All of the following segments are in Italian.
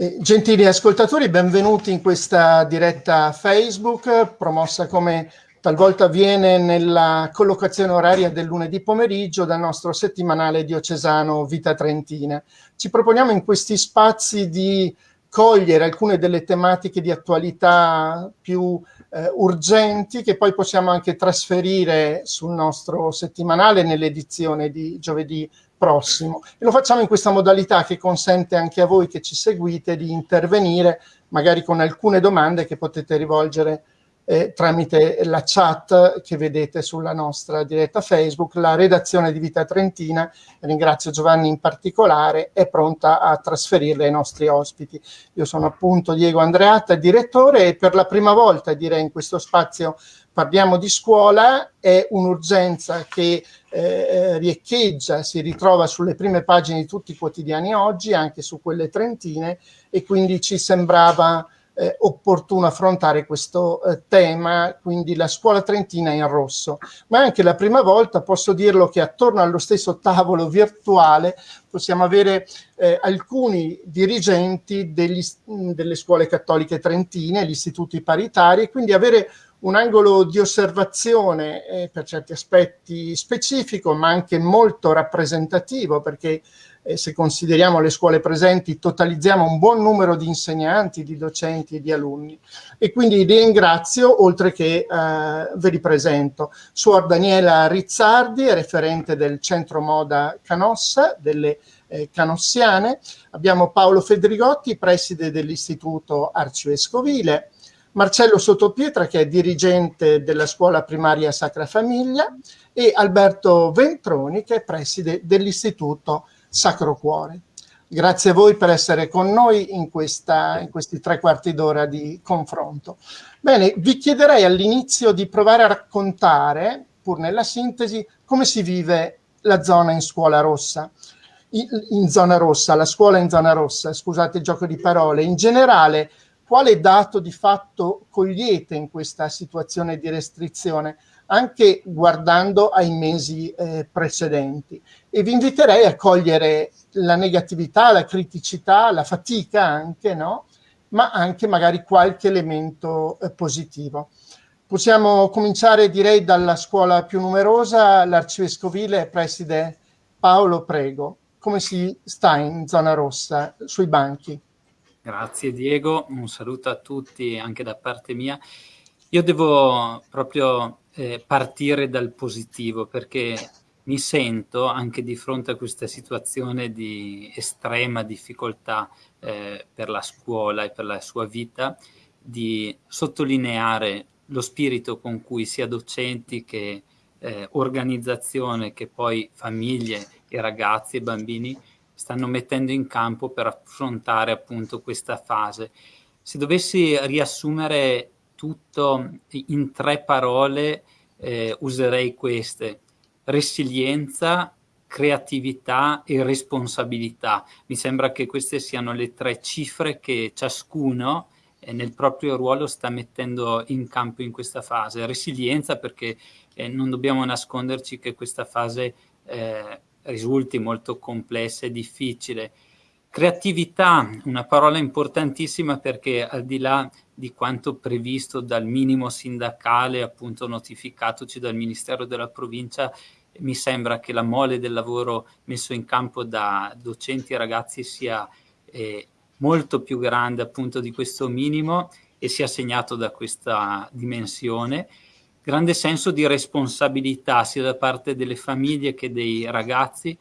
Eh, gentili ascoltatori, benvenuti in questa diretta Facebook, promossa come talvolta avviene nella collocazione oraria del lunedì pomeriggio dal nostro settimanale diocesano Vita Trentina. Ci proponiamo in questi spazi di cogliere alcune delle tematiche di attualità più eh, urgenti che poi possiamo anche trasferire sul nostro settimanale nell'edizione di giovedì prossimo. E lo facciamo in questa modalità che consente anche a voi che ci seguite di intervenire magari con alcune domande che potete rivolgere eh, tramite la chat che vedete sulla nostra diretta Facebook. La redazione di Vita Trentina, ringrazio Giovanni in particolare, è pronta a trasferirle ai nostri ospiti. Io sono appunto Diego Andreatta, direttore, e per la prima volta direi in questo spazio parliamo di scuola, è un'urgenza che eh, riecheggia, si ritrova sulle prime pagine di tutti i quotidiani oggi, anche su quelle trentine, e quindi ci sembrava eh, opportuno affrontare questo eh, tema, quindi la scuola trentina in rosso. Ma anche la prima volta posso dirlo che attorno allo stesso tavolo virtuale possiamo avere eh, alcuni dirigenti degli, delle scuole cattoliche trentine, gli istituti paritari, e quindi avere un angolo di osservazione eh, per certi aspetti specifico, ma anche molto rappresentativo, perché eh, se consideriamo le scuole presenti totalizziamo un buon numero di insegnanti, di docenti e di alunni. E quindi vi ringrazio, oltre che eh, ve li presento. Suor Daniela Rizzardi, referente del Centro Moda Canossa, delle eh, canossiane. Abbiamo Paolo Fedrigotti, preside dell'Istituto Arcivescovile. Marcello Sottopietra che è dirigente della scuola primaria Sacra Famiglia e Alberto Ventroni che è preside dell'Istituto Sacro Cuore. Grazie a voi per essere con noi in, questa, in questi tre quarti d'ora di confronto. Bene, vi chiederei all'inizio di provare a raccontare, pur nella sintesi, come si vive la zona in scuola rossa. In, in zona rossa, la scuola in zona rossa, scusate il gioco di parole. In generale, quale dato di fatto cogliete in questa situazione di restrizione, anche guardando ai mesi eh, precedenti. E vi inviterei a cogliere la negatività, la criticità, la fatica anche, no? ma anche magari qualche elemento eh, positivo. Possiamo cominciare direi dalla scuola più numerosa, l'arcivescovile preside Paolo Prego. Come si sta in zona rossa, sui banchi? Grazie Diego, un saluto a tutti anche da parte mia. Io devo proprio eh, partire dal positivo perché mi sento anche di fronte a questa situazione di estrema difficoltà eh, per la scuola e per la sua vita di sottolineare lo spirito con cui sia docenti che eh, organizzazione che poi famiglie e ragazzi e bambini stanno mettendo in campo per affrontare appunto questa fase. Se dovessi riassumere tutto in tre parole, eh, userei queste. Resilienza, creatività e responsabilità. Mi sembra che queste siano le tre cifre che ciascuno eh, nel proprio ruolo sta mettendo in campo in questa fase. Resilienza perché eh, non dobbiamo nasconderci che questa fase eh, risulti molto complessa e difficile. Creatività, una parola importantissima perché al di là di quanto previsto dal minimo sindacale, appunto notificatoci dal Ministero della Provincia, mi sembra che la mole del lavoro messo in campo da docenti e ragazzi sia eh, molto più grande appunto di questo minimo e sia segnato da questa dimensione grande senso di responsabilità sia da parte delle famiglie che dei ragazzi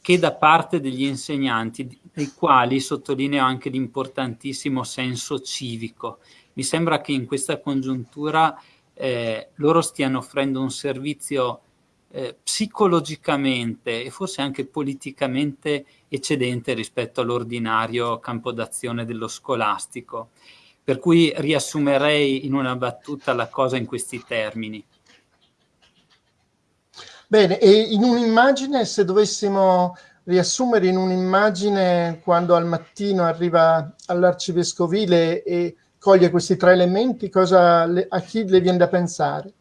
che da parte degli insegnanti, dei quali sottolineo anche l'importantissimo senso civico. Mi sembra che in questa congiuntura eh, loro stiano offrendo un servizio eh, psicologicamente e forse anche politicamente eccedente rispetto all'ordinario campo d'azione dello scolastico. Per cui riassumerei in una battuta la cosa in questi termini. Bene, e in un'immagine, se dovessimo riassumere in un'immagine quando al mattino arriva all'arcivescovile e coglie questi tre elementi, cosa a chi le viene da pensare?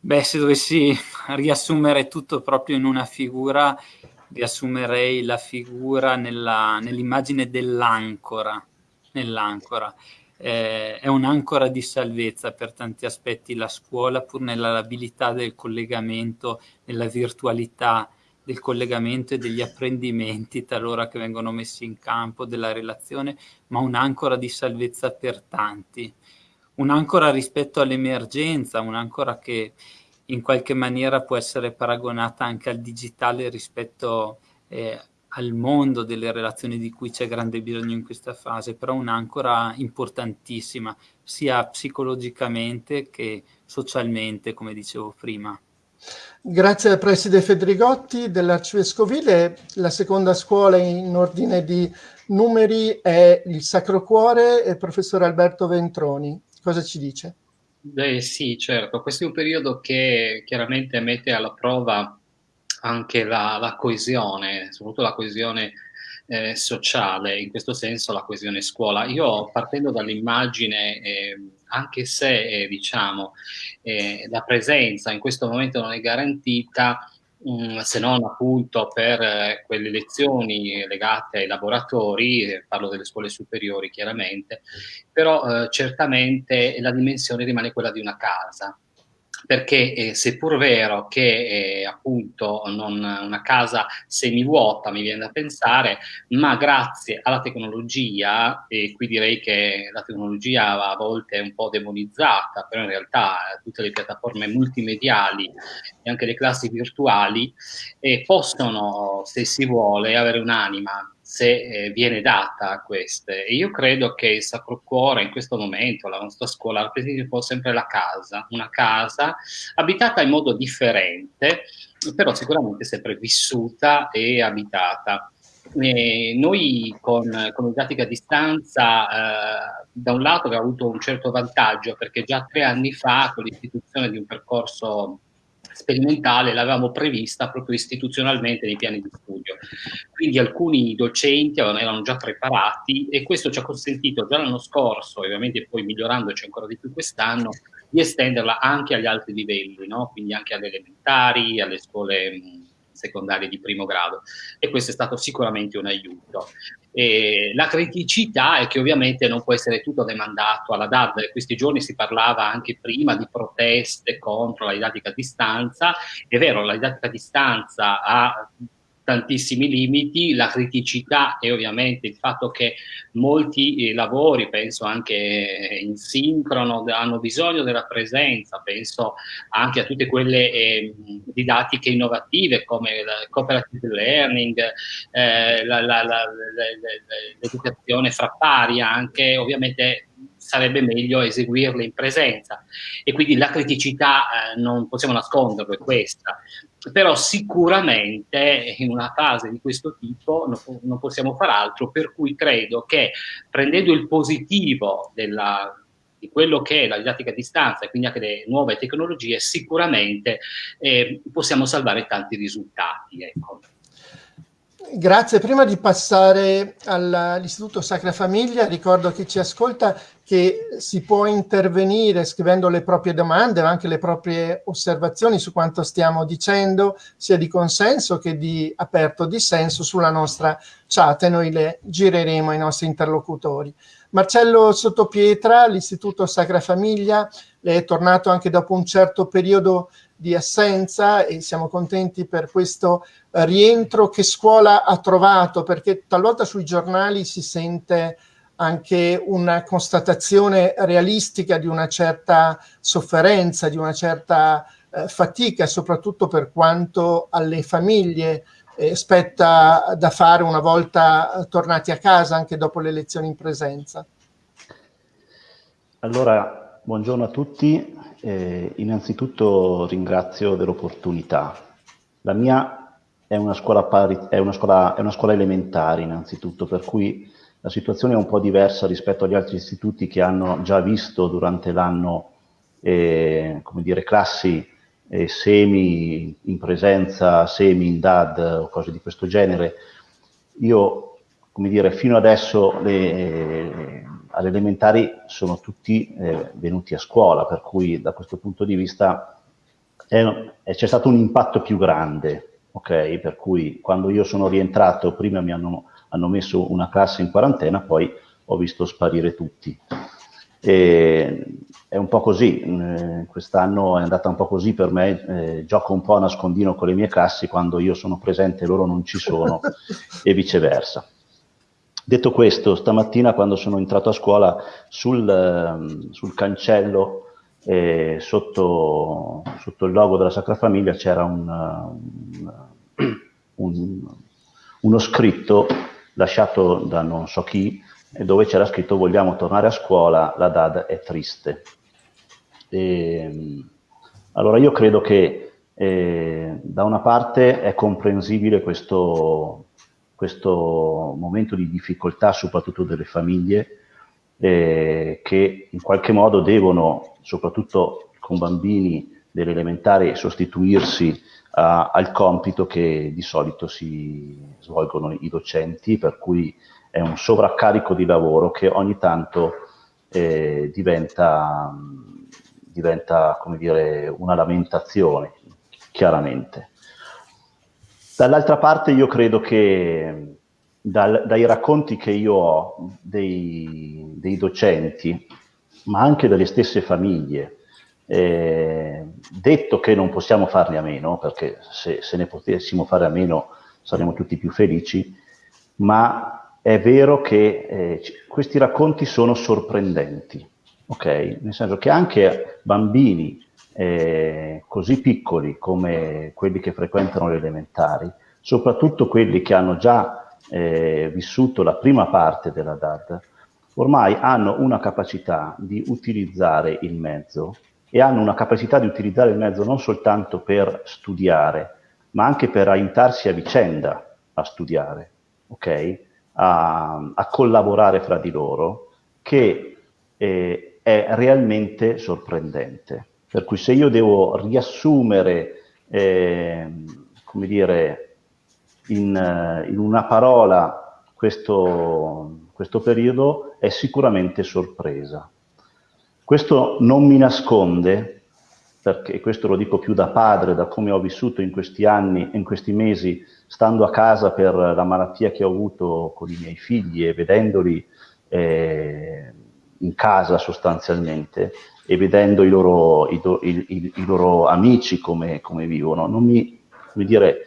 Beh, se dovessi riassumere tutto proprio in una figura, riassumerei la figura nell'immagine dell'ancora. Nell'ancora. Eh, è un'ancora di salvezza per tanti aspetti la scuola, pur nella labilità del collegamento, nella virtualità del collegamento e degli apprendimenti talora che vengono messi in campo, della relazione, ma un'ancora di salvezza per tanti. Un'ancora rispetto all'emergenza, un'ancora che in qualche maniera può essere paragonata anche al digitale rispetto eh, al mondo delle relazioni di cui c'è grande bisogno in questa fase, però un'ancora importantissima, sia psicologicamente che socialmente, come dicevo prima. Grazie al preside Federigotti dell'Arcivescovile. La seconda scuola in ordine di numeri è il Sacro Cuore e il professor Alberto Ventroni. Cosa ci dice? Beh, sì, certo. Questo è un periodo che chiaramente mette alla prova anche la, la coesione, soprattutto la coesione eh, sociale, in questo senso la coesione scuola. Io partendo dall'immagine, eh, anche se eh, diciamo eh, la presenza in questo momento non è garantita, mm, se non appunto per eh, quelle lezioni legate ai laboratori, eh, parlo delle scuole superiori chiaramente, però certamente la dimensione rimane quella di una casa perché eh, seppur vero che eh, appunto non, una casa semivuota mi viene da pensare, ma grazie alla tecnologia, e qui direi che la tecnologia a volte è un po' demonizzata, però in realtà tutte le piattaforme multimediali e anche le classi virtuali eh, possono, se si vuole, avere un'anima se eh, viene data a queste. E io credo che il Sacro Cuore in questo momento, la nostra scuola, rappresenti un po' sempre la casa, una casa abitata in modo differente, però sicuramente sempre vissuta e abitata. E noi con, con didattica a distanza, eh, da un lato abbiamo avuto un certo vantaggio perché già tre anni fa con l'istituzione di un percorso sperimentale l'avevamo prevista proprio istituzionalmente nei piani di studio. Quindi alcuni docenti erano già preparati e questo ci ha consentito già l'anno scorso, ovviamente poi migliorandoci ancora di più quest'anno, di estenderla anche agli altri livelli, no? quindi anche alle elementari, alle scuole secondarie di primo grado. E questo è stato sicuramente un aiuto. E la criticità è che ovviamente non può essere tutto demandato alla DAD, questi giorni si parlava anche prima di proteste contro la didattica a distanza, è vero la didattica a distanza ha tantissimi limiti, la criticità e ovviamente il fatto che molti eh, lavori, penso anche in sincrono, hanno bisogno della presenza, penso anche a tutte quelle eh, didattiche innovative come il cooperative learning, eh, l'educazione fra pari anche, ovviamente sarebbe meglio eseguirle in presenza. E quindi la criticità eh, non possiamo nasconderlo, è questa però sicuramente in una fase di questo tipo non, non possiamo fare altro, per cui credo che prendendo il positivo della, di quello che è la didattica a distanza e quindi anche le nuove tecnologie, sicuramente eh, possiamo salvare tanti risultati. Ecco. Grazie. Prima di passare all'Istituto Sacra Famiglia, ricordo a chi ci ascolta che si può intervenire scrivendo le proprie domande ma anche le proprie osservazioni su quanto stiamo dicendo, sia di consenso che di aperto dissenso sulla nostra chat e noi le gireremo ai nostri interlocutori. Marcello Sottopietra, l'Istituto Sacra Famiglia, è tornato anche dopo un certo periodo di assenza e siamo contenti per questo eh, rientro che scuola ha trovato, perché talvolta sui giornali si sente anche una constatazione realistica di una certa sofferenza, di una certa eh, fatica, soprattutto per quanto alle famiglie eh, spetta da fare una volta tornati a casa, anche dopo le lezioni in presenza. Allora, buongiorno a tutti. Eh, innanzitutto ringrazio dell'opportunità. La mia è una, scuola pari, è, una scuola, è una scuola elementare innanzitutto, per cui la situazione è un po' diversa rispetto agli altri istituti che hanno già visto durante l'anno eh, classi eh, semi in presenza, semi in DAD o cose di questo genere. Io, come dire, fino adesso le, alle elementari sono tutti eh, venuti a scuola, per cui da questo punto di vista c'è stato un impatto più grande. ok? Per cui quando io sono rientrato, prima mi hanno, hanno messo una classe in quarantena, poi ho visto sparire tutti. E è un po' così, eh, quest'anno è andata un po' così per me, eh, gioco un po' a nascondino con le mie classi, quando io sono presente loro non ci sono e viceversa. Detto questo, stamattina quando sono entrato a scuola sul, ehm, sul cancello eh, sotto, sotto, il logo della Sacra Famiglia c'era un, un, un, uno scritto lasciato da non so chi dove c'era scritto vogliamo tornare a scuola, la DAD è triste. E, ehm, allora io credo che eh, da una parte è comprensibile questo, questo, momento di difficoltà, soprattutto delle famiglie, eh, che in qualche modo devono, soprattutto con bambini delle elementari, sostituirsi al compito che di solito si svolgono i docenti, per cui è un sovraccarico di lavoro che ogni tanto eh, diventa, diventa, come dire, una lamentazione, chiaramente. Dall'altra parte io credo che dal, dai racconti che io ho dei, dei, docenti, ma anche dalle stesse famiglie, eh, detto che non possiamo farne a meno, perché se, se ne potessimo fare a meno saremmo tutti più felici, ma è vero che eh, questi racconti sono sorprendenti, ok? Nel senso che anche bambini eh, così piccoli come quelli che frequentano le elementari, soprattutto quelli che hanno già eh, vissuto la prima parte della DAD, ormai hanno una capacità di utilizzare il mezzo e hanno una capacità di utilizzare il mezzo non soltanto per studiare, ma anche per aiutarsi a vicenda a studiare, ok? a, a collaborare fra di loro, che eh, è realmente sorprendente. Per cui se io devo riassumere, eh, come dire, in, in una parola questo, questo periodo, è sicuramente sorpresa. Questo non mi nasconde perché questo lo dico più da padre, da come ho vissuto in questi anni, in questi mesi, stando a casa per la malattia che ho avuto con i miei figli e vedendoli eh, in casa sostanzialmente e vedendo i loro, i, i, i loro amici come, come, vivono. Non mi, come dire,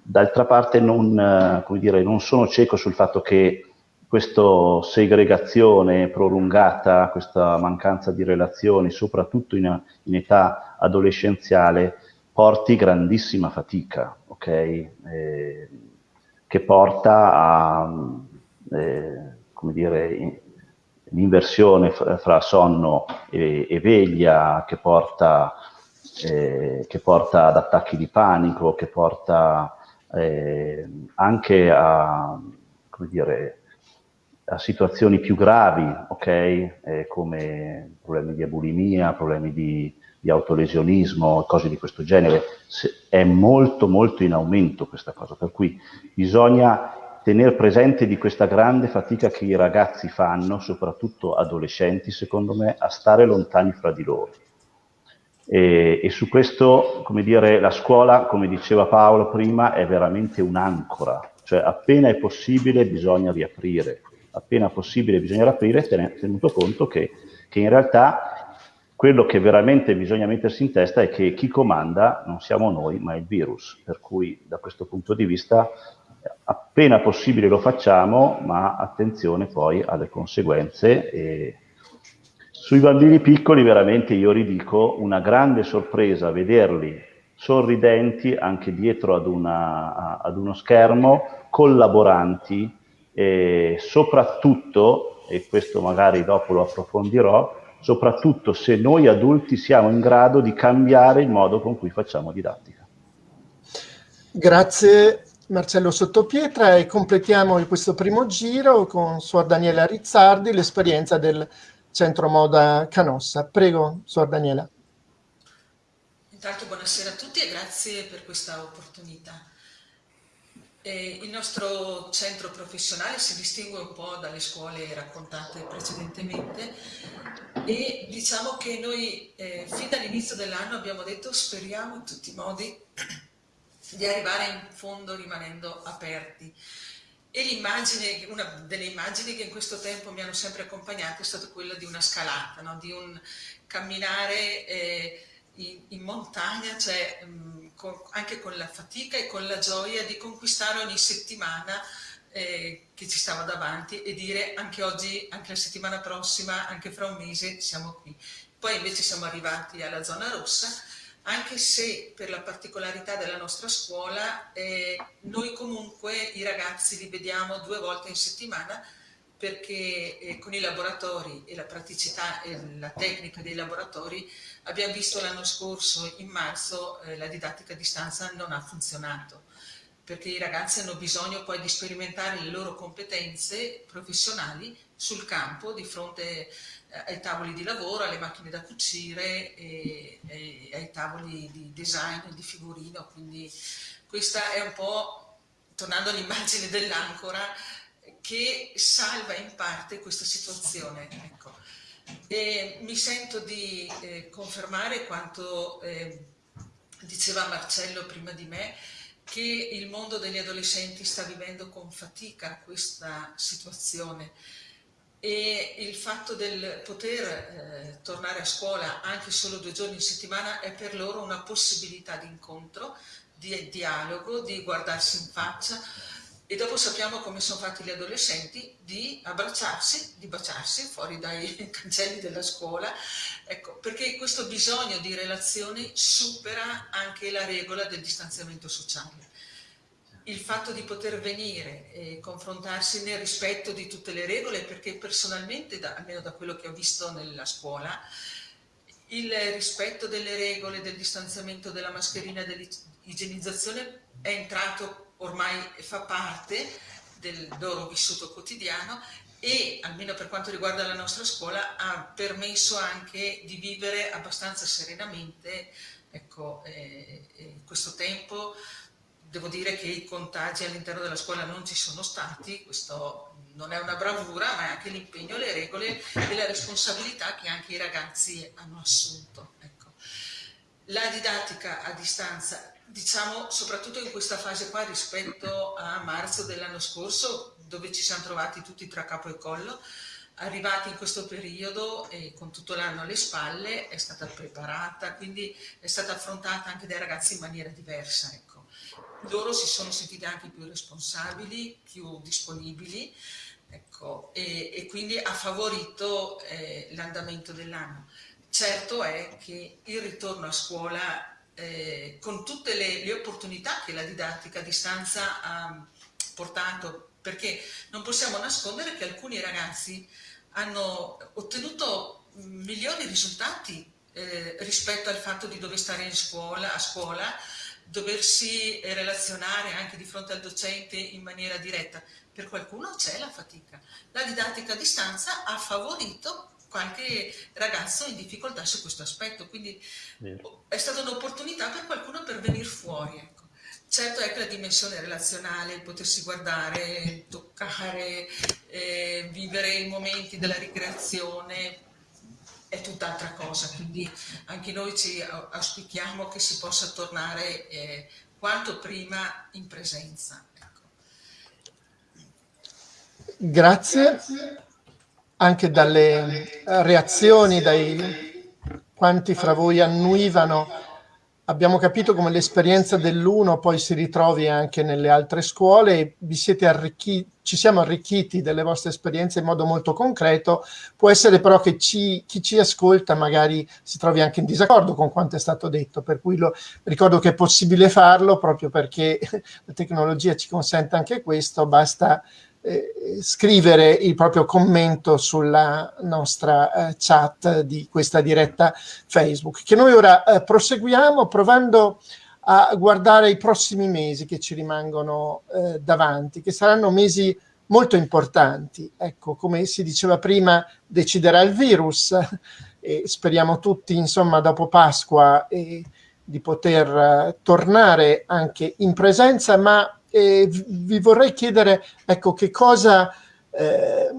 d'altra parte non, come dire, non sono cieco sul fatto che questa segregazione prolungata, questa mancanza di relazioni, soprattutto in, in età adolescenziale, porti grandissima fatica, ok? Eh, che porta a, eh, come dire, l'inversione fra sonno e, e veglia, che porta, eh, che porta, ad attacchi di panico, che porta eh, anche a, come dire, a situazioni più gravi, ok? Eh, come problemi di bulimia, problemi di, di autolesionismo, cose di questo genere. Se, è molto molto in aumento questa cosa, per cui bisogna tenere presente di questa grande fatica che i ragazzi fanno, soprattutto adolescenti, secondo me, a stare lontani fra di loro. E, e su questo, come dire, la scuola, come diceva Paolo prima, è veramente un'ancora, cioè appena è possibile bisogna riaprire appena possibile bisogna aprire, tenuto conto che, che in realtà quello che veramente bisogna mettersi in testa è che chi comanda non siamo noi, ma il virus. Per cui da questo punto di vista appena possibile lo facciamo, ma attenzione poi alle conseguenze. E sui bambini piccoli veramente io ridico una grande sorpresa vederli sorridenti anche dietro ad, una, ad uno schermo, collaboranti, e soprattutto, e questo magari dopo lo approfondirò, soprattutto se noi adulti siamo in grado di cambiare il modo con cui facciamo didattica. Grazie Marcello Sottopietra e completiamo questo primo giro con Suor Daniela Rizzardi, l'esperienza del Centro Moda Canossa. Prego, Suor Daniela. Intanto buonasera a tutti e grazie per questa opportunità. Eh, il nostro centro professionale si distingue un po' dalle scuole raccontate precedentemente e diciamo che noi eh, fin dall'inizio dell'anno abbiamo detto speriamo in tutti i modi di arrivare in fondo rimanendo aperti. E l'immagine, una delle immagini che in questo tempo mi hanno sempre accompagnato è stata quella di una scalata, no? di un camminare eh, in, in, montagna, cioè mh, con, anche con la fatica e con la gioia di conquistare ogni settimana eh, che ci stava davanti e dire anche oggi, anche la settimana prossima, anche fra un mese siamo qui. Poi invece siamo arrivati alla zona rossa anche se per la particolarità della nostra scuola eh, noi comunque i ragazzi li vediamo due volte in settimana perché eh, con i laboratori e la praticità e la tecnica dei laboratori abbiamo visto l'anno scorso in marzo eh, la didattica a distanza non ha funzionato perché i ragazzi hanno bisogno poi di sperimentare le loro competenze professionali sul campo di fronte eh, ai tavoli di lavoro, alle macchine da cucire e, e ai tavoli di design di figurino. Quindi questa è un po', tornando all'immagine dell'ancora, che salva in parte questa situazione. Ecco. Mi sento di eh, confermare quanto eh, diceva Marcello prima di me, che il mondo degli adolescenti sta vivendo con fatica questa situazione e il fatto del poter eh, tornare a scuola anche solo due giorni in settimana è per loro una possibilità di incontro, di dialogo, di guardarsi in faccia e dopo sappiamo come sono fatti gli adolescenti di abbracciarsi, di baciarsi fuori dai cancelli della scuola, ecco, perché questo bisogno di relazioni supera anche la regola del distanziamento sociale. Il fatto di poter venire e confrontarsi nel rispetto di tutte le regole, perché personalmente, da, almeno da quello che ho visto nella scuola, il rispetto delle regole del distanziamento della mascherina dell'igienizzazione è entrato ormai, fa parte del loro vissuto quotidiano e, almeno per quanto riguarda la nostra scuola, ha permesso anche di vivere abbastanza serenamente ecco, eh, eh, questo tempo Devo dire che i contagi all'interno della scuola non ci sono stati, questo non è una bravura, ma è anche l'impegno, le regole e la responsabilità che anche i ragazzi hanno assunto. Ecco. La didattica a distanza, diciamo soprattutto in questa fase qua rispetto a marzo dell'anno scorso, dove ci siamo trovati tutti tra capo e collo, arrivati in questo periodo e con tutto l'anno alle spalle è stata preparata, quindi è stata affrontata anche dai ragazzi in maniera diversa. Ecco loro si sono sentiti anche più responsabili, più disponibili ecco, e, e, quindi ha favorito eh, l'andamento dell'anno. Certo è che il ritorno a scuola, eh, con tutte le, le, opportunità che la didattica a distanza ha portato, perché non possiamo nascondere che alcuni ragazzi hanno ottenuto migliori risultati eh, rispetto al fatto di dover stare in scuola, a scuola doversi relazionare anche di fronte al docente in maniera diretta. Per qualcuno c'è la fatica. La didattica a distanza ha favorito qualche ragazzo in difficoltà su questo aspetto, quindi Vero. è stata un'opportunità per qualcuno per venire fuori. Ecco. Certo è che la dimensione relazionale, il potersi guardare, toccare, eh, vivere i momenti della ricreazione, è tutt'altra cosa, quindi anche noi ci auspichiamo che si possa tornare eh, quanto prima in presenza. Ecco. Grazie anche dalle reazioni, dai quanti fra voi annuivano. Abbiamo capito come l'esperienza dell'uno poi si ritrovi anche nelle altre scuole, vi siete arricchiti, ci siamo arricchiti delle vostre esperienze in modo molto concreto, può essere però che ci, chi ci ascolta magari si trovi anche in disaccordo con quanto è stato detto, per cui lo, ricordo che è possibile farlo proprio perché la tecnologia ci consente anche questo, basta eh, scrivere il proprio commento sulla nostra eh, chat di questa diretta Facebook, che noi ora eh, proseguiamo provando a guardare i prossimi mesi che ci rimangono eh, davanti, che saranno mesi molto importanti. Ecco, come si diceva prima, deciderà il virus e speriamo tutti, insomma, dopo Pasqua di poter eh, tornare anche in presenza, ma e vi vorrei chiedere, ecco, che cosa eh,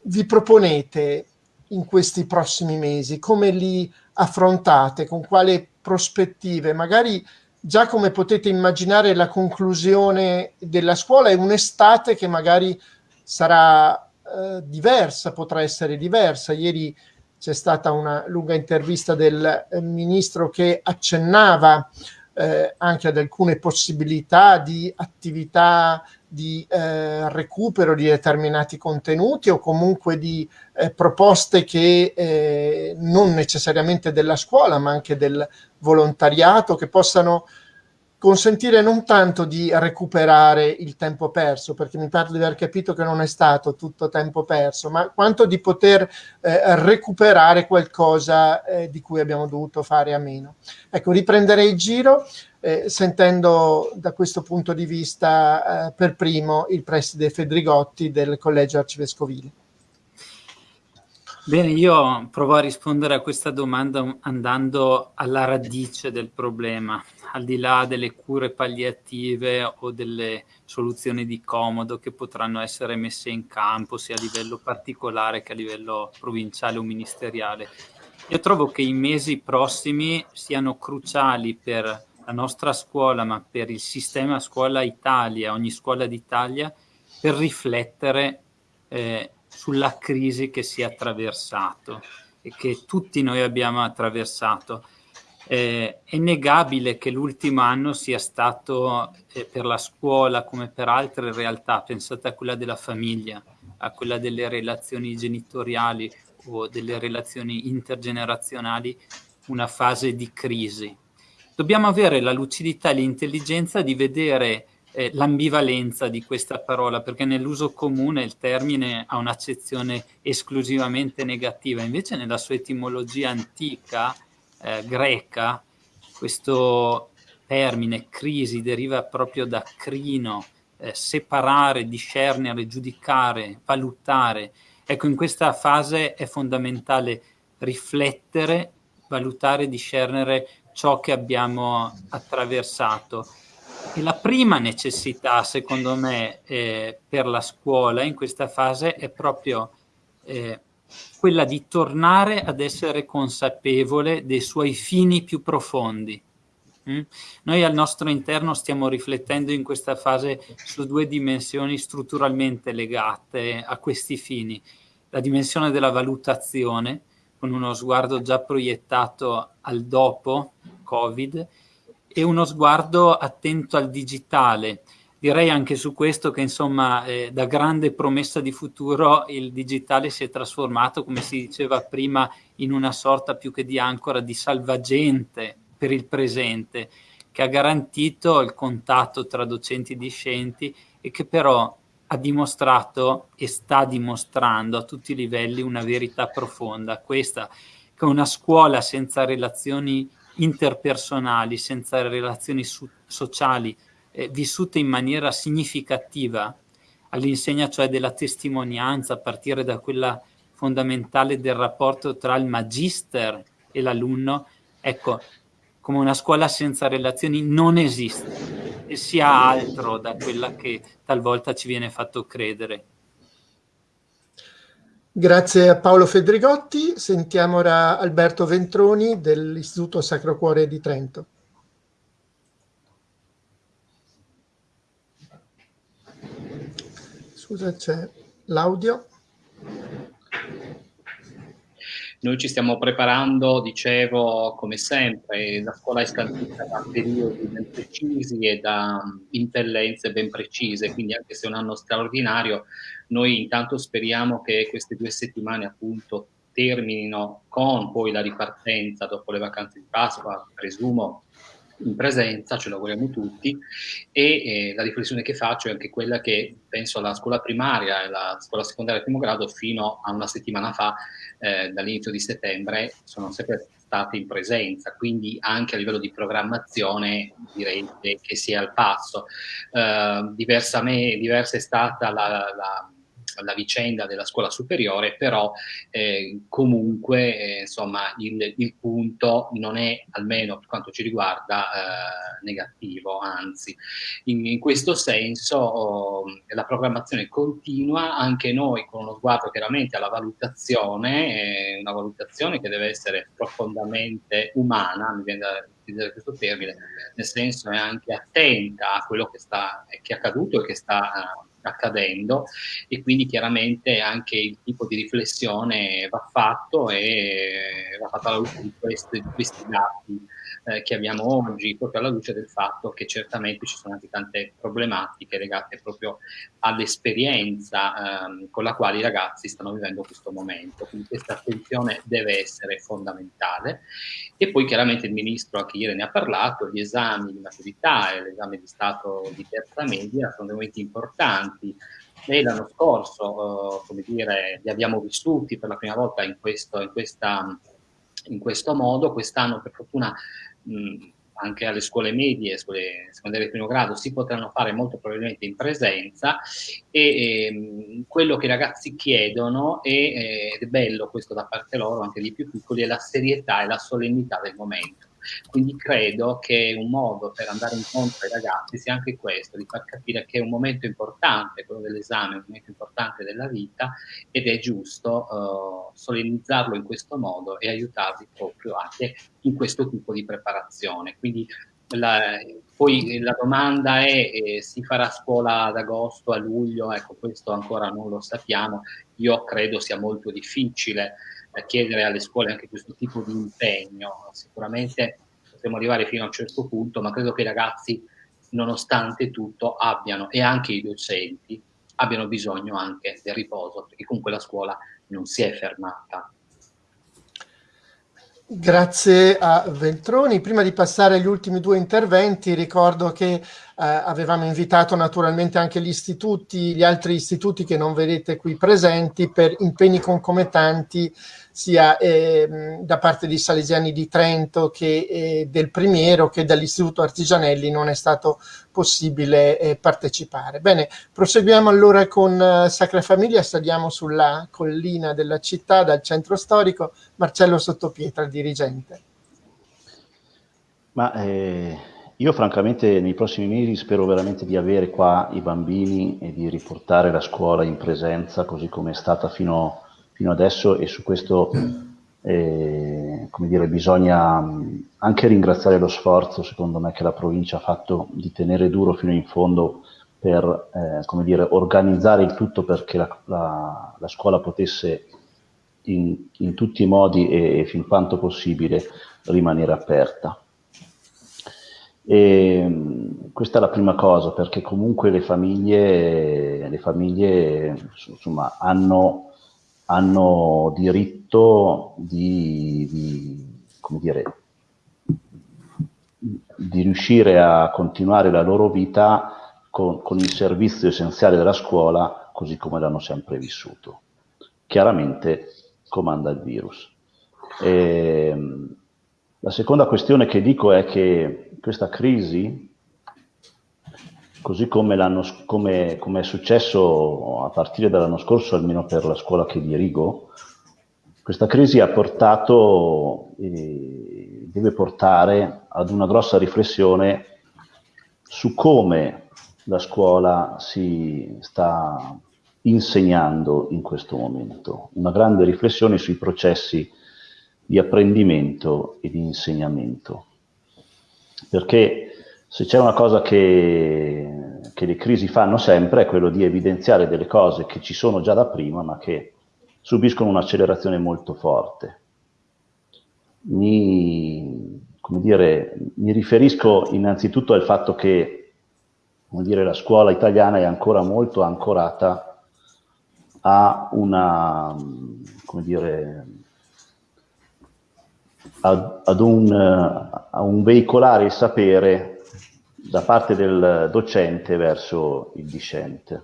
vi proponete in questi prossimi mesi, come li affrontate, con quali prospettive, magari già come potete immaginare la conclusione della scuola è un'estate che magari sarà eh, diversa, potrà essere diversa. Ieri c'è stata una lunga intervista del eh, ministro che accennava eh, anche ad alcune possibilità di attività di eh, recupero di determinati contenuti o comunque di eh, proposte che eh, non necessariamente della scuola ma anche del volontariato che possano consentire non tanto di recuperare il tempo perso, perché mi pare di aver capito che non è stato tutto tempo perso, ma quanto di poter eh, recuperare qualcosa eh, di cui abbiamo dovuto fare a meno. Ecco, riprenderei il giro eh, sentendo da questo punto di vista eh, per primo il preside Fedrigotti del Collegio Arcivescovile. Bene, io provo a rispondere a questa domanda andando alla radice del problema, al di là delle cure palliative o delle soluzioni di comodo che potranno essere messe in campo sia a livello particolare che a livello provinciale o ministeriale. Io trovo che i mesi prossimi siano cruciali per la nostra scuola, ma per il sistema scuola Italia, ogni scuola d'Italia, per riflettere eh, sulla crisi che si è attraversato e che tutti noi abbiamo attraversato. Eh, è negabile che l'ultimo anno sia stato eh, per la scuola come per altre realtà, pensate a quella della famiglia, a quella delle relazioni genitoriali o delle relazioni intergenerazionali, una fase di crisi. Dobbiamo avere la lucidità e l'intelligenza di vedere eh, l'ambivalenza di questa parola, perché nell'uso comune il termine ha un'accezione esclusivamente negativa, invece nella sua etimologia antica, eh, greca, questo termine crisi deriva proprio da crino, eh, separare, discernere, giudicare, valutare. Ecco, in questa fase è fondamentale riflettere, valutare, discernere ciò che abbiamo attraversato e la prima necessità, secondo me, eh, per la scuola in questa fase è proprio eh, quella di tornare ad essere consapevole dei suoi fini più profondi. Mm? Noi al nostro interno stiamo riflettendo in questa fase su due dimensioni strutturalmente legate a questi fini. La dimensione della valutazione, con uno sguardo già proiettato al dopo Covid, e uno sguardo attento al digitale. Direi anche su questo che insomma eh, da grande promessa di futuro il digitale si è trasformato, come si diceva prima, in una sorta più che di ancora di salvagente per il presente, che ha garantito il contatto tra docenti e discenti e che però ha dimostrato e sta dimostrando a tutti i livelli una verità profonda, questa che una scuola senza relazioni interpersonali, senza relazioni sociali, eh, vissute in maniera significativa, all'insegna cioè della testimonianza, a partire da quella fondamentale del rapporto tra il magister e l'alunno, ecco, come una scuola senza relazioni non esiste e sia altro da quella che talvolta ci viene fatto credere. Grazie a Paolo Fedrigotti. Sentiamo ora Alberto Ventroni dell'Istituto Sacro Cuore di Trento. Scusa, c'è l'audio. Noi ci stiamo preparando, dicevo, come sempre, la scuola è scandita da periodi ben precisi e da impellenze ben precise, quindi anche se è un anno straordinario, noi intanto speriamo che queste due settimane appunto terminino con poi la ripartenza dopo le vacanze di Pasqua, presumo in presenza, ce lo auguriamo tutti, e eh, la riflessione che faccio è anche quella che penso alla scuola primaria e alla scuola secondaria primo grado fino a una settimana fa, eh, dall'inizio di settembre, sono sempre state in presenza, quindi anche a livello di programmazione direi che, che sia al passo. Eh, diversa, me, diversa è stata la, la la vicenda della scuola superiore, però eh, comunque eh, insomma il, il, punto non è, almeno per quanto ci riguarda, eh, negativo, anzi. In, in questo senso oh, la programmazione continua, anche noi con uno sguardo chiaramente alla valutazione, una valutazione che deve essere profondamente umana, mi viene da questo termine, nel senso è anche attenta a quello che, sta, che è accaduto e che sta uh, accadendo e quindi chiaramente anche il tipo di riflessione va fatto e va fatto alla luce di questi, di questi dati eh, che abbiamo oggi, proprio alla luce del fatto che certamente ci sono anche tante problematiche legate proprio all'esperienza ehm, con la quale i ragazzi stanno vivendo questo momento. Quindi questa attenzione deve essere fondamentale. E poi chiaramente il Ministro anche ieri ne ha parlato, gli esami di maturità e l'esame di Stato di terza media sono dei momenti importanti, noi l'anno scorso, eh, come dire, li abbiamo vissuti per la prima volta in, questo, in, questa, in questo modo, quest'anno per fortuna mh, anche alle scuole medie, scuole secondarie di primo grado, si potranno fare molto probabilmente in presenza e ehm, quello che i ragazzi chiedono, e, ed è bello questo da parte loro, anche di più piccoli, è la serietà e la solennità del momento. Quindi credo che un modo per andare incontro ai ragazzi sia anche questo, di far capire che è un momento importante, quello dell'esame, un momento importante della vita ed è giusto uh, solennizzarlo in questo modo e aiutarli proprio anche in questo tipo di preparazione. Quindi la, poi la domanda è eh, si farà scuola ad agosto, a luglio, ecco questo ancora non lo sappiamo, io credo sia molto difficile chiedere alle scuole anche questo tipo di impegno. Sicuramente potremo arrivare fino a un certo punto, ma credo che i ragazzi, nonostante tutto, abbiano, e anche i docenti, abbiano bisogno anche del riposo, perché comunque la scuola non si è fermata. Grazie a Veltroni. Prima di passare agli ultimi due interventi, ricordo che eh, avevamo invitato naturalmente anche gli istituti, gli altri istituti che non vedete qui presenti, per impegni concomitanti sia eh, da parte di Salesiani di Trento che eh, del Primiero che dall'Istituto Artigianelli non è stato possibile eh, partecipare. Bene, proseguiamo allora con eh, Sacra Famiglia, saliamo sulla collina della città, dal centro storico, Marcello Sottopietra, dirigente. Ma eh, io francamente nei prossimi mesi spero veramente di avere qua i bambini e di riportare la scuola in presenza così come è stata fino a fino adesso e su questo eh, dire, bisogna anche ringraziare lo sforzo, secondo me, che la provincia ha fatto di tenere duro fino in fondo per eh, dire, organizzare il tutto perché la, la, la scuola potesse in, in, tutti i modi e, e fin quanto possibile rimanere aperta. E, questa è la prima cosa, perché comunque le famiglie, le famiglie insomma, hanno hanno diritto di, di, dire, di, riuscire a continuare la loro vita con, con il servizio essenziale della scuola così come l'hanno sempre vissuto. Chiaramente comanda il virus. E, la seconda questione che dico è che questa crisi così come, come, come, è successo a partire dall'anno scorso, almeno per la scuola che dirigo, questa crisi ha portato e deve portare ad una grossa riflessione su come la scuola si sta insegnando in questo momento, una grande riflessione sui processi di apprendimento e di insegnamento. Perché se c'è una cosa che, che, le crisi fanno sempre è quello di evidenziare delle cose che ci sono già da prima ma che subiscono un'accelerazione molto forte. Mi, dire, mi, riferisco innanzitutto al fatto che dire, la scuola italiana è ancora molto ancorata a una, dire, ad, ad un, a un veicolare il sapere da parte del docente verso il discente.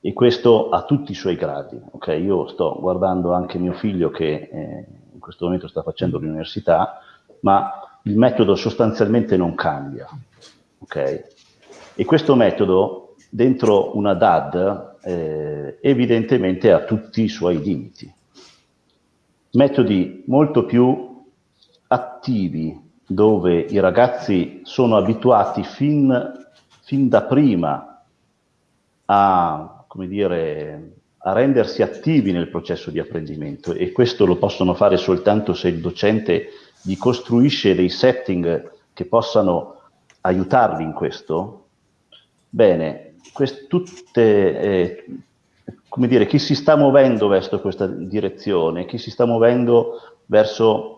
E questo a tutti i suoi gradi. Okay? Io sto guardando anche mio figlio che eh, in questo momento sta facendo l'università, ma il metodo sostanzialmente non cambia. Okay? E questo metodo dentro una DAD eh, evidentemente ha tutti i suoi limiti. Metodi molto più attivi dove i ragazzi sono abituati fin, fin da prima a, dire, a rendersi attivi nel processo di apprendimento. E questo lo possono fare soltanto se il docente gli costruisce dei setting che possano aiutarli in questo, bene, quest, tutte, eh, come dire, chi si sta muovendo verso questa direzione, chi si sta muovendo verso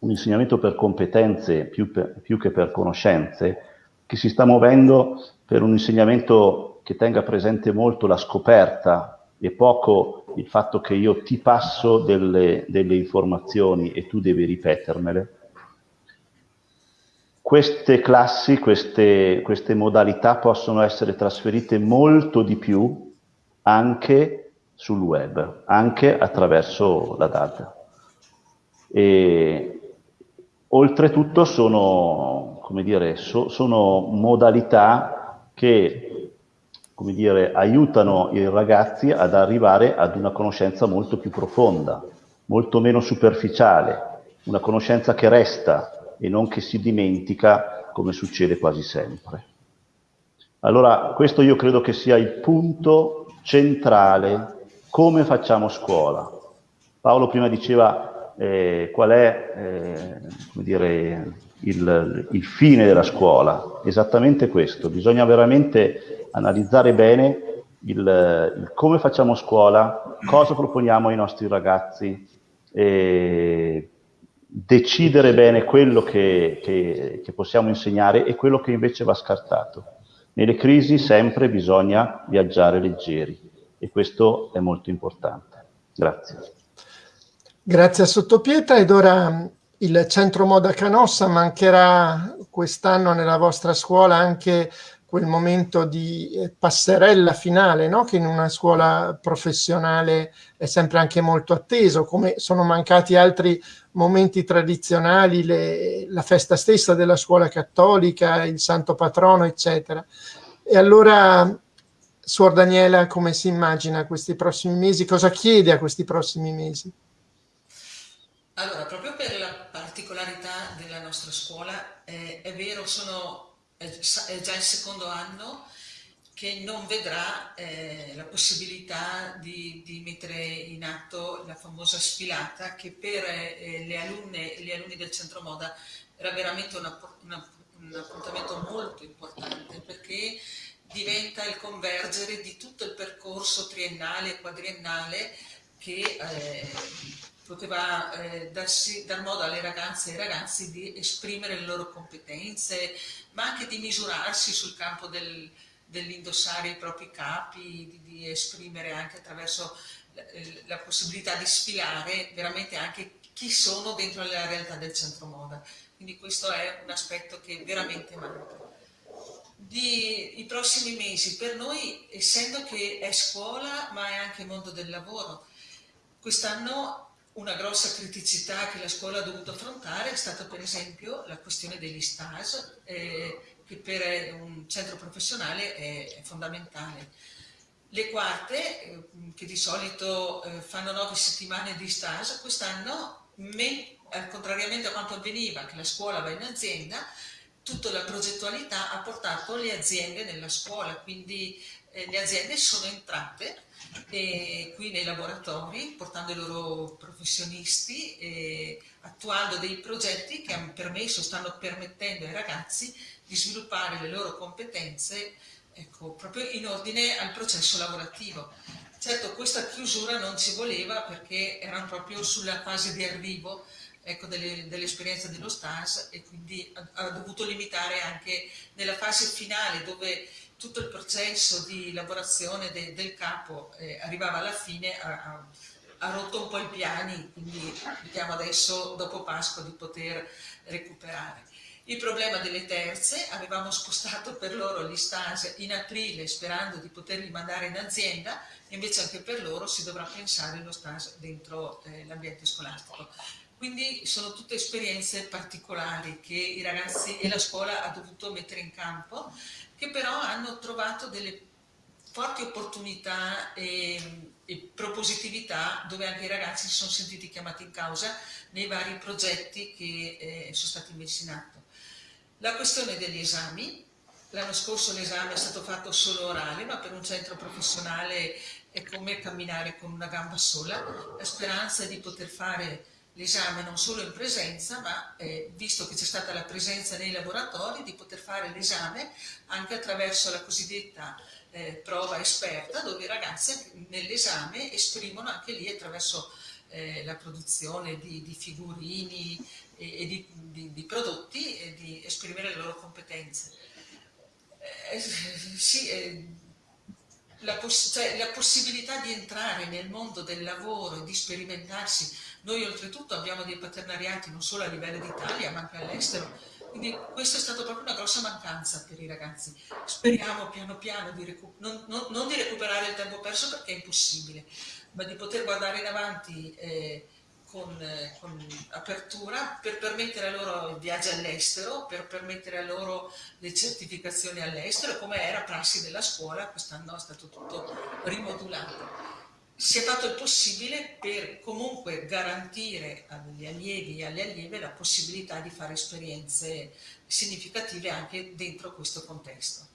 un insegnamento per competenze più, per, più che per conoscenze, chi si sta muovendo per un insegnamento che tenga presente molto la scoperta e poco il fatto che io ti passo delle, delle informazioni e tu devi ripetermele. Queste classi, queste, queste modalità possono essere trasferite molto di più anche sul web, anche attraverso la data. E oltretutto sono, dire, so, sono modalità che dire, aiutano i ragazzi ad arrivare ad una conoscenza molto più profonda, molto meno superficiale, una conoscenza che resta e non che si dimentica come succede quasi sempre. Allora, questo io credo che sia il punto centrale, come facciamo scuola. Paolo prima diceva eh, qual è eh, dire, il, il fine della scuola, esattamente questo, bisogna veramente analizzare bene il, il, come facciamo scuola, cosa proponiamo ai nostri ragazzi, decidere bene quello che, che, che possiamo insegnare e quello che invece va scartato. Nelle crisi sempre bisogna viaggiare leggeri e questo è molto importante. Grazie. Grazie a Sottopietra ed ora il Centro Moda Canossa mancherà quest'anno nella vostra scuola anche quel momento di eh, passerella finale, no? che in una scuola professionale è sempre anche molto atteso, come sono mancati altri momenti tradizionali, le, la festa stessa della scuola cattolica, il santo patrono, eccetera. E allora, Suor Daniela, come si immagina questi prossimi mesi? Cosa chiede a questi prossimi mesi? Allora, proprio per la particolarità della nostra scuola, eh, è vero, sono è già il secondo anno che non vedrà eh, la possibilità di, di, mettere in atto la famosa sfilata che per eh, le alunne e gli alunni del centro moda era veramente una, una, un appuntamento molto importante perché diventa il convergere di tutto il percorso triennale e quadriennale che eh, poteva eh, darsi, dar modo alle ragazze e ai ragazzi di esprimere le loro competenze, ma anche di misurarsi sul campo del, dell'indossare i propri capi, di, di esprimere anche attraverso la, eh, la, possibilità di sfilare veramente anche chi sono dentro la realtà del centro moda. Quindi questo è un aspetto che veramente manca. Di, I prossimi mesi per noi, essendo che è scuola ma è anche mondo del lavoro, quest'anno una grossa criticità che la scuola ha dovuto affrontare è stata per esempio la questione degli stage, eh, che per un centro professionale è, è fondamentale. Le quarte, eh, che di solito eh, fanno nove settimane di stage, quest'anno, eh, contrariamente a quanto avveniva, che la scuola va in azienda, tutta la progettualità ha portato le aziende nella scuola, quindi eh, le aziende sono entrate e qui nei laboratori, portando i loro professionisti, e attuando dei progetti che hanno permesso, stanno permettendo ai ragazzi di sviluppare le loro competenze ecco, proprio in ordine al processo lavorativo. Certo, questa chiusura non ci voleva perché erano proprio sulla fase di arrivo ecco, dell'esperienza dell dello stage e quindi ha, ha dovuto limitare anche nella fase finale dove tutto il processo di lavorazione de, del capo eh, arrivava alla fine, ha, ha, rotto un po' i piani, quindi vediamo adesso dopo Pasqua di poter recuperare. Il problema delle terze, avevamo spostato per loro gli stage in aprile sperando di poterli mandare in azienda, invece anche per loro si dovrà pensare allo stage dentro eh, l'ambiente scolastico. Quindi sono tutte esperienze particolari che i ragazzi e la scuola ha dovuto mettere in campo che però hanno trovato delle forti opportunità e, e, propositività dove anche i ragazzi si sono sentiti chiamati in causa nei vari progetti che eh, sono stati messi in atto. La questione degli esami, l'anno scorso l'esame è stato fatto solo orale, ma per un centro professionale è come camminare con una gamba sola, la speranza è di poter fare l'esame non solo in presenza, ma eh, visto che c'è stata la presenza nei laboratori, di poter fare l'esame anche attraverso la cosiddetta eh, prova esperta, dove i ragazzi nell'esame esprimono anche lì attraverso eh, la produzione di, di figurini e, e di, di, di, prodotti e di esprimere le loro competenze. Eh, sì, eh, la, poss cioè, la, possibilità di entrare nel mondo del lavoro e di sperimentarsi. Noi oltretutto abbiamo dei paternariati non solo a livello d'Italia ma anche all'estero, quindi questa è stata proprio una grossa mancanza per i ragazzi. Speriamo piano piano di non, non, non, di recuperare il tempo perso perché è impossibile, ma di poter guardare in avanti eh, con, eh, con, apertura per permettere a loro il viaggio all'estero, per permettere a loro le certificazioni all'estero, come era prassi della scuola, quest'anno è stato tutto rimodulato. Si è fatto il possibile per comunque garantire agli allievi e alle allieve la possibilità di fare esperienze significative anche dentro questo contesto.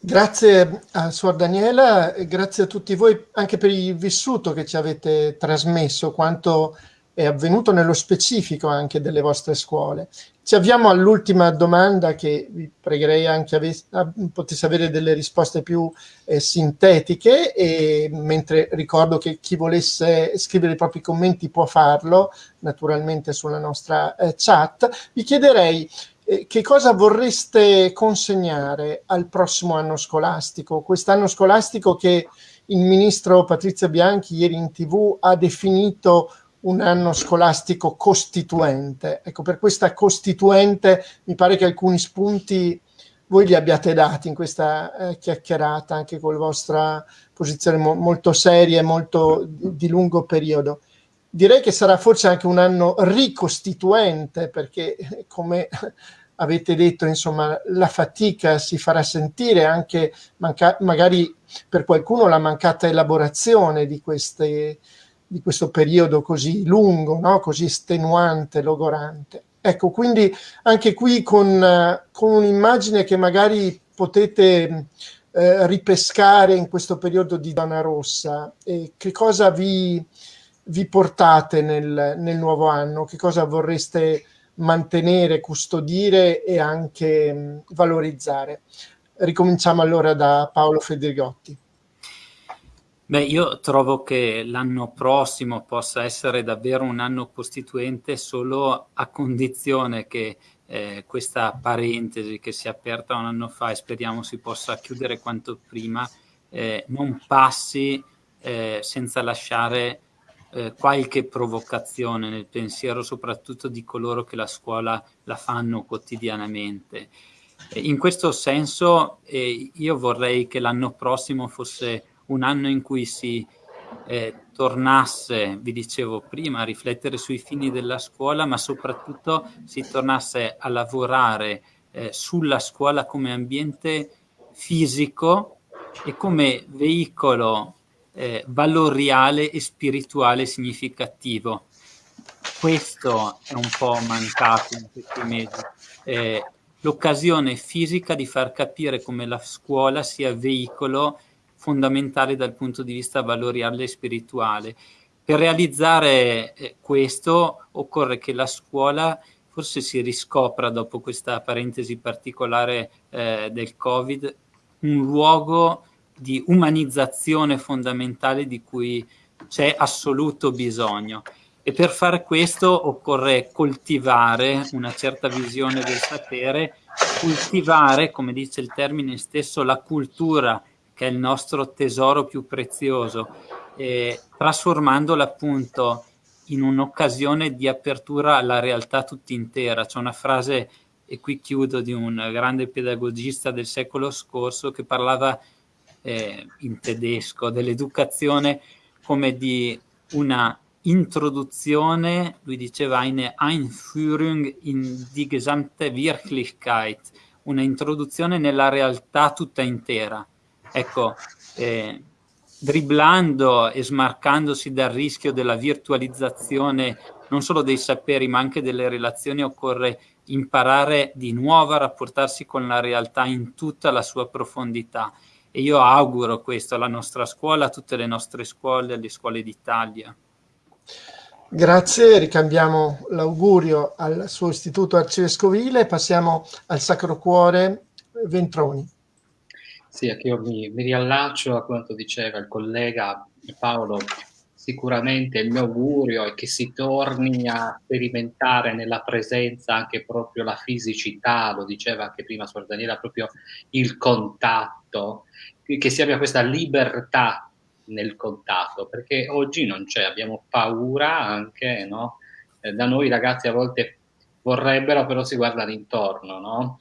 Grazie a Suor Daniela e grazie a tutti voi anche per il vissuto che ci avete trasmesso, quanto è avvenuto nello specifico anche delle vostre scuole. Ci avviamo all'ultima domanda che vi pregherei anche ave potesse avere delle risposte più eh, sintetiche e mentre ricordo che chi volesse scrivere i propri commenti può farlo naturalmente sulla nostra eh, chat, vi chiederei eh, che cosa vorreste consegnare al prossimo anno scolastico? Quest'anno scolastico che il ministro Patrizia Bianchi ieri in tv ha definito un anno scolastico costituente. Ecco, per questa costituente mi pare che alcuni spunti voi li abbiate dati in questa eh, chiacchierata, anche con la vostra posizione mo molto seria e molto di, di lungo periodo. Direi che sarà forse anche un anno ricostituente, perché come avete detto, insomma, la fatica si farà sentire anche magari per qualcuno la mancata elaborazione di, queste, di questo periodo così lungo, no? così estenuante, logorante. Ecco, quindi anche qui con, con un'immagine che magari potete eh, ripescare in questo periodo di Donna Rossa, eh, che cosa vi, vi portate nel, nel nuovo anno? Che cosa vorreste mantenere, custodire e anche mh, valorizzare. Ricominciamo allora da Paolo Federigotti. Beh, io trovo che l'anno prossimo possa essere davvero un anno costituente solo a condizione che eh, questa parentesi che si è aperta un anno fa e speriamo si possa chiudere quanto prima, eh, non passi eh, senza lasciare eh, qualche provocazione nel pensiero soprattutto di coloro che la scuola la fanno quotidianamente. in questo senso eh, io vorrei che l'anno prossimo fosse un anno in cui si eh, tornasse, vi dicevo prima, a riflettere sui fini della scuola, ma soprattutto si tornasse a lavorare eh, sulla scuola come ambiente fisico e come veicolo eh, valoriale e spirituale significativo. Questo è un po' mancato in questi mesi. Eh, L'occasione fisica di far capire come la scuola sia veicolo fondamentale dal punto di vista valoriale e spirituale. Per realizzare eh, questo occorre che la scuola forse si riscopra dopo questa parentesi particolare eh, del Covid un luogo di umanizzazione fondamentale di cui c'è assoluto bisogno. E per fare questo occorre coltivare una certa visione del sapere, coltivare, come dice il termine stesso, la cultura, che è il nostro tesoro più prezioso, eh, trasformandola appunto in un'occasione di apertura alla realtà tutta intera. C'è una frase, e qui chiudo, di un grande pedagogista del secolo scorso che parlava eh, in tedesco, dell'educazione come di una introduzione, lui diceva eine Einführung in die gesamte Wirklichkeit, una introduzione nella realtà tutta intera. Ecco, eh, dribblando e smarcandosi dal rischio della virtualizzazione non solo dei saperi ma anche delle relazioni occorre imparare di nuovo a rapportarsi con la realtà in tutta la sua profondità e io auguro questo alla nostra scuola, a tutte le nostre scuole, alle scuole d'Italia. Grazie, ricambiamo l'augurio al suo istituto arcivescovile, passiamo al Sacro Cuore Ventroni. Sì, anche io mi, mi riallaccio a quanto diceva il collega Paolo, sicuramente il mio augurio è che si torni a sperimentare nella presenza anche proprio la fisicità, lo diceva anche prima Suor Daniela, proprio il contatto, che si abbia questa libertà nel contatto, perché oggi non c'è, abbiamo paura anche, no? Eh, da noi i ragazzi a volte vorrebbero, però si guardano intorno, no?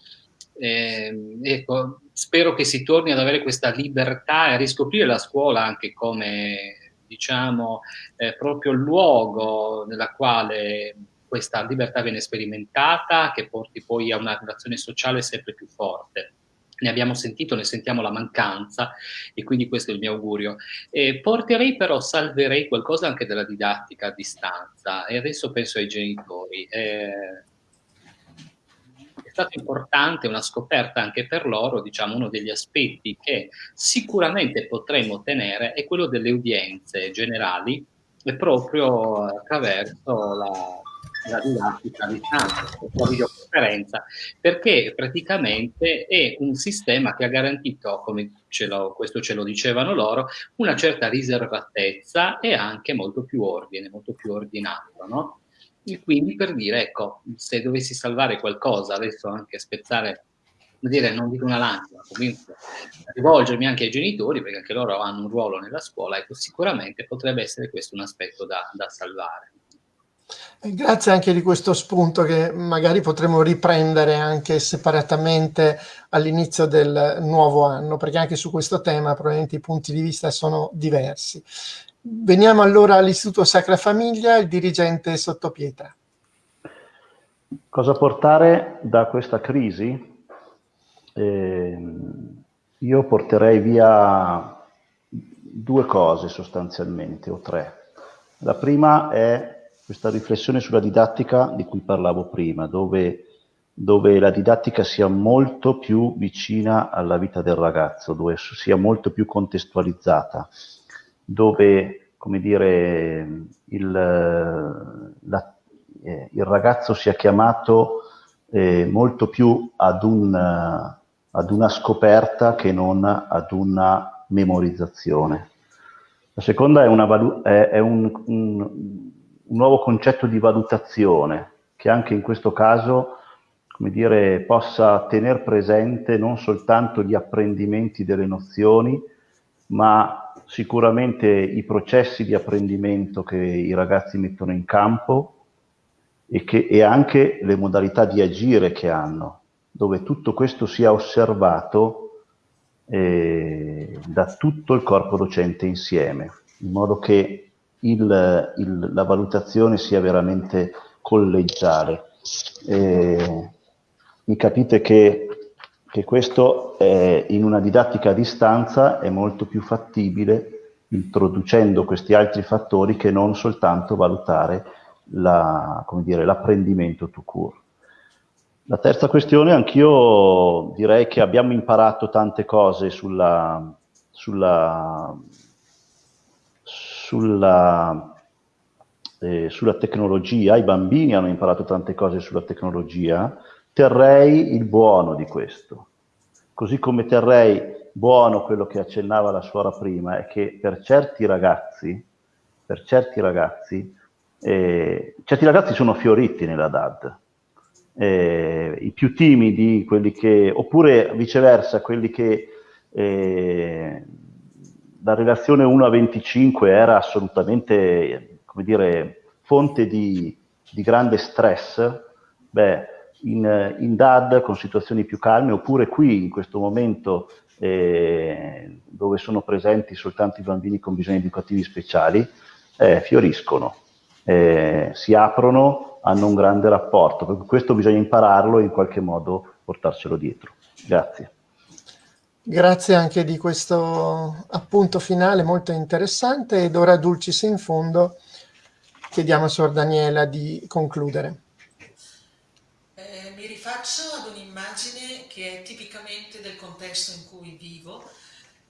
Eh, ecco, spero che si torni ad avere questa libertà e a riscoprire la scuola anche come diciamo, eh, proprio luogo nella quale questa libertà viene sperimentata, che porti poi a una relazione sociale sempre più forte. Ne abbiamo sentito, ne sentiamo la mancanza e quindi questo è il mio augurio. E porterei però, salverei qualcosa anche della didattica a distanza e adesso penso ai genitori. Eh, stato importante, una scoperta anche per loro, diciamo uno degli aspetti che sicuramente potremmo ottenere è quello delle udienze generali proprio attraverso la, la didattica a distanza, la videoconferenza, perché praticamente è un sistema che ha garantito, come ce lo, questo ce lo dicevano loro, una certa riservatezza e anche molto più ordine, molto più ordinato, no? E quindi per dire, ecco, se dovessi salvare qualcosa, adesso anche spezzare, dire, non dico una lancia, ma comunque rivolgermi anche ai genitori, perché anche loro hanno un ruolo nella scuola, ecco, sicuramente potrebbe essere questo un aspetto da, da salvare. Grazie anche di questo spunto che magari potremo riprendere anche separatamente all'inizio del nuovo anno, perché anche su questo tema probabilmente i punti di vista sono diversi. Veniamo allora all'Istituto Sacra Famiglia, il dirigente Sottopietra. Cosa portare da questa crisi? Eh, io porterei via due cose sostanzialmente, o tre. La prima è questa riflessione sulla didattica di cui parlavo prima, dove, dove la didattica sia molto più vicina alla vita del ragazzo, dove sia molto più contestualizzata dove come dire, il, la, eh, il ragazzo sia chiamato eh, molto più ad, un, ad, una scoperta che non ad una memorizzazione. La seconda è, una, è, un, un, un, nuovo concetto di valutazione che anche in questo caso come dire, possa tenere presente non soltanto gli apprendimenti delle nozioni, ma sicuramente i processi di apprendimento che i ragazzi mettono in campo e, che, e anche le modalità di agire che hanno, dove tutto questo sia osservato eh, da tutto il corpo docente insieme, in modo che il, il, la valutazione sia veramente collegiale. Eh, mi capite che che questo eh, in una didattica a distanza è molto più fattibile introducendo questi altri fattori che non soltanto valutare l'apprendimento la, tout court. La terza questione, anch'io direi che abbiamo imparato tante cose sulla, sulla, sulla, eh, sulla tecnologia, i bambini hanno imparato tante cose sulla tecnologia, terrei il buono di questo. Così come terrei buono quello che accennava la suora prima, è che per certi ragazzi, per certi ragazzi, eh, certi ragazzi sono fioriti nella DAD. Eh, I più timidi, quelli che, oppure viceversa, quelli che eh, la relazione 1 a 25 era assolutamente, come dire, fonte di, di grande stress, beh, in, in DAD con situazioni più calme, oppure qui in questo momento eh, dove sono presenti soltanto i bambini con bisogni educativi speciali, eh, fioriscono, eh, si aprono, hanno un grande rapporto. Questo bisogna impararlo e in qualche modo portarselo dietro. Grazie. Grazie anche di questo appunto finale molto interessante ed ora Dulcis in fondo chiediamo a Sor Daniela di concludere rifaccio ad un'immagine che è tipicamente del contesto in cui vivo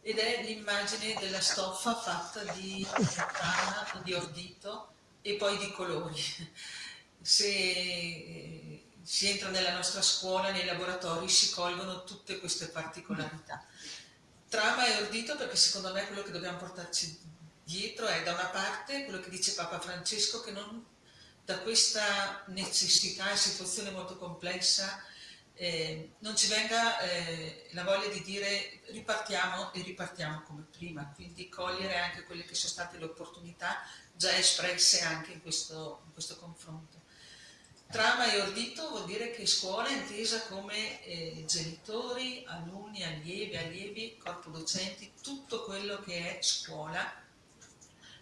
ed è l'immagine della stoffa fatta di canna, di ordito e poi di colori. Se eh, si entra nella nostra scuola, nei laboratori, si colgono tutte queste particolarità. Trama e ordito perché secondo me quello che dobbiamo portarci dietro è da una parte quello che dice Papa Francesco che non, da questa necessità e situazione molto complessa eh, non ci venga eh, la voglia di dire ripartiamo e ripartiamo come prima, quindi cogliere anche quelle che sono state le opportunità già espresse anche in questo, in questo confronto. Trama e ordito vuol dire che scuola è intesa come eh, genitori, alunni, allievi, allievi, corpo docenti, tutto quello che è scuola.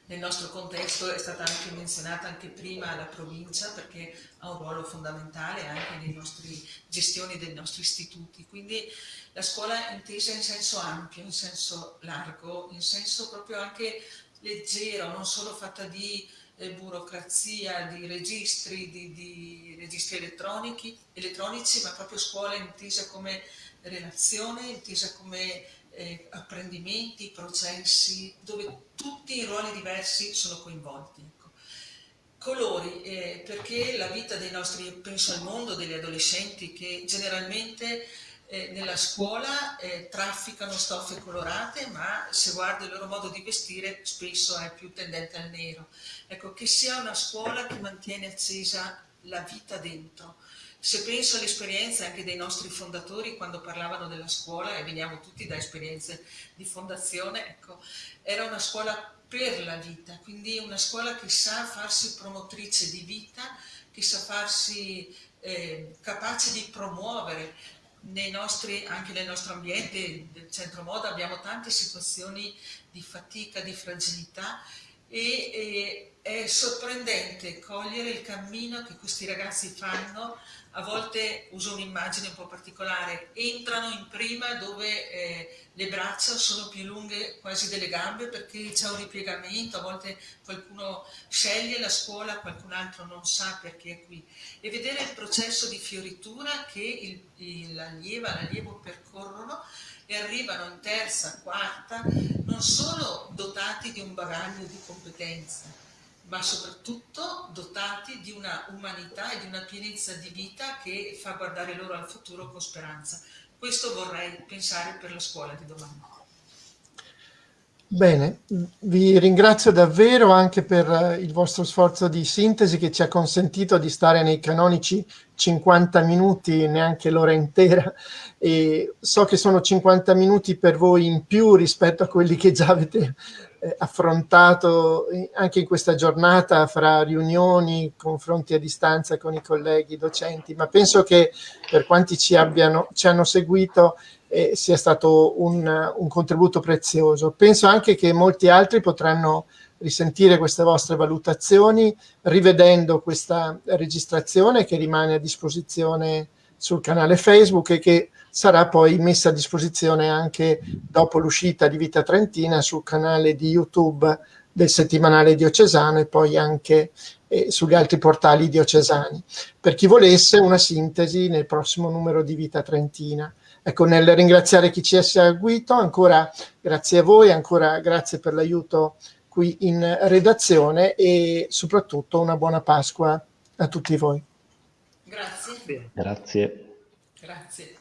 Nel nostro contesto è stata anche menzionata anche prima la provincia perché ha un ruolo fondamentale anche nelle gestioni dei nostri istituti. Quindi la scuola è intesa in senso ampio, in senso largo, in senso proprio anche leggero, non solo fatta di eh, burocrazia, di registri, di, di registri elettronici, ma proprio scuola intesa come relazione, intesa come eh, apprendimenti, processi, dove tutti i ruoli diversi sono coinvolti. Ecco. Colori, eh, perché la vita dei nostri, penso al mondo degli adolescenti che generalmente eh, nella scuola eh, trafficano stoffe colorate, ma se guardi il loro modo di vestire spesso è più tendente al nero. Ecco, che sia una scuola che mantiene accesa la vita dentro. Se penso all'esperienza anche dei nostri fondatori quando parlavano della scuola, e veniamo tutti da esperienze di fondazione, ecco, era una scuola per la vita, quindi una scuola che sa farsi promotrice di vita, che sa farsi eh, capace di promuovere nostri, anche nel nostro ambiente del centro moda abbiamo tante situazioni di fatica, di fragilità e, e è sorprendente cogliere il cammino che questi ragazzi fanno a volte uso un'immagine un po' particolare, entrano in prima dove eh, le braccia sono più lunghe quasi delle gambe perché c'è un ripiegamento, a volte qualcuno sceglie la scuola, qualcun altro non sa perché è qui. E vedere il processo di fioritura che l'allieva, l'allievo percorrono e arrivano in terza, quarta, non solo dotati di un bagaglio di competenze, ma soprattutto dotati di una umanità e di una pienezza di vita che fa guardare loro al futuro con speranza. Questo vorrei pensare per la scuola di domani. Bene, vi ringrazio davvero anche per eh, il vostro sforzo di sintesi che ci ha consentito di stare nei canonici 50 minuti, neanche l'ora intera, e so che sono 50 minuti per voi in più rispetto a quelli che già avete eh, affrontato anche in questa giornata fra riunioni, confronti a distanza con i colleghi docenti, ma penso che per quanti ci, abbiano, ci hanno seguito eh, sia stato un, un contributo prezioso. Penso anche che molti altri potranno risentire queste vostre valutazioni rivedendo questa registrazione che rimane a disposizione sul canale Facebook e che sarà poi messa a disposizione anche dopo l'uscita di Vita Trentina sul canale di YouTube del settimanale diocesano e poi anche eh, sugli altri portali diocesani. Per chi volesse una sintesi nel prossimo numero di Vita Trentina. Ecco, nel ringraziare chi ci ha seguito, ancora grazie a voi, ancora grazie per l'aiuto qui in redazione e soprattutto una buona Pasqua a tutti voi. Grazie. Grazie. Grazie.